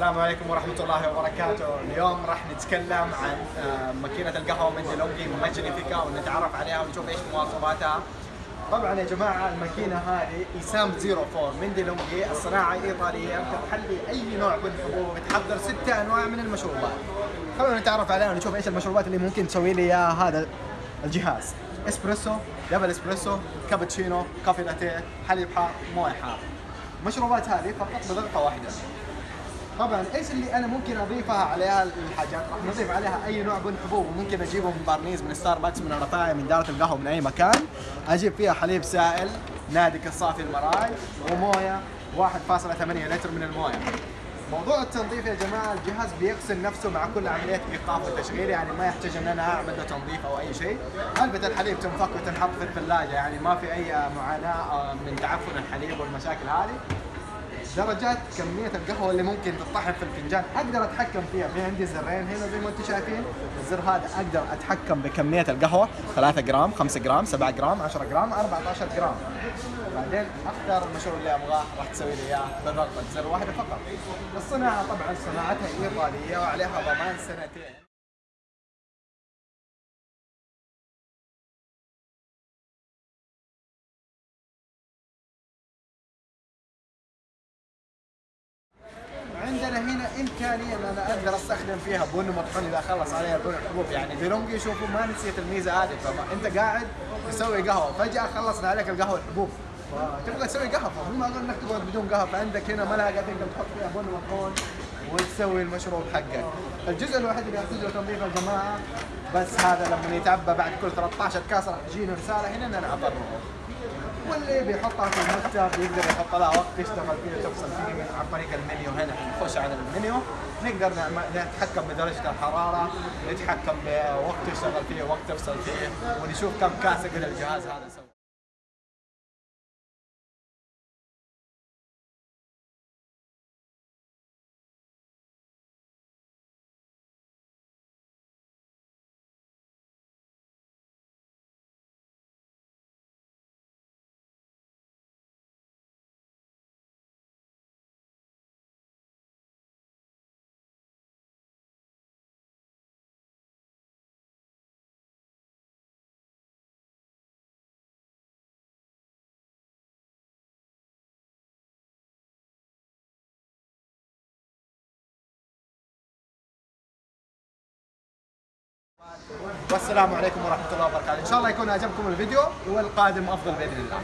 السلام عليكم ورحمة الله وبركاته، اليوم راح نتكلم عن آه، ماكينة القهوة من ديلونجي ماجنيفيكا ونتعرف عليها ونشوف إيش مواصفاتها. طبعا يا جماعة الماكينة هذه ECAM 04 من ديلونجي الصناعة إيطالية بتحلي أي نوع من الحبوب وبتحضر ستة أنواع من المشروبات. خلونا نتعرف عليها ونشوف إيش المشروبات اللي ممكن تسوي لي إياها هذا الجهاز. إسبريسو، double إسبريسو، كابتشينو، كافي لاتيه، حليب حار، موية حار. المشروبات هذه فقط بضغطة واحدة. طبعا إيش اللي أنا ممكن اضيفها عليها الحاجات؟ راح نضيف عليها أي نوع من حبوب وممكن اجيبه من بارنيز من ستاربكس من الرفاية من دارة القهوة من أي مكان. أجيب فيها حليب سائل نادك الصافي المراعي وموية 1.8 لتر من الموية. موضوع التنظيف يا جماعة الجهاز بيغسل نفسه مع كل عملية إيقاف وتشغيل يعني ما يحتاج إن أنا أعمل له تنظيف أو أي شيء. علبه الحليب تنفك وتنحط في الثلاجة يعني ما في أي معاناة من تعفن الحليب والمشاكل هذه. درجات كمية القهوة اللي ممكن تطحن في الفنجان. أقدر أتحكم فيها. في عندي زرين هنا زي ما أنتم شايفين. الزر هذا أقدر أتحكم بكمية القهوة. 3 جرام 5 جرام 7 جرام 10 جرام 14 جرام. بعدين أختار المشروب اللي أبغاه. راح تسوي لي إياه بضغطة زر واحدة فقط. الصناعة طبعا صناعتها إيطالية وعليها ضمان سنتين. هنا امكانيه ان أنا أقدر أستخدم فيها بن مطحون إذا خلص عليها بن الحبوب يعني ديلونجي شوفوا ما نسيت الميزة هذه فانت قاعد تسوي قهوة فجأة خلصنا عليك القهوة الحبوب تبغى تسوي قهوة فمو معقول إنك تقعد بدون قهوة فعندك هنا ملعقه تقدر تحط فيها بن مطحون وتسوي المشروب حقك. الجزء الوحيد اللي يحتاج له تنظيف يا جماعة بس هذا لما يتعبى بعد كل 13 كاس راح تجينا رسالة هنا ان أنا اضره. واللي بيحطها في المكتب يقدر يحط لها وقت يشتغل فيه تفصل فيه عن طريق المنيو هنا. نخش على المنيو نقدر نتحكم بدرجة الحرارة نتحكم بوقت تشتغل فيه وقت تفصل فيه ونشوف كم كاسة قد الجهاز هذا سوى والسلام عليكم ورحمة الله وبركاته. إن شاء الله يكون عجبكم الفيديو والقادم أفضل بإذن الله.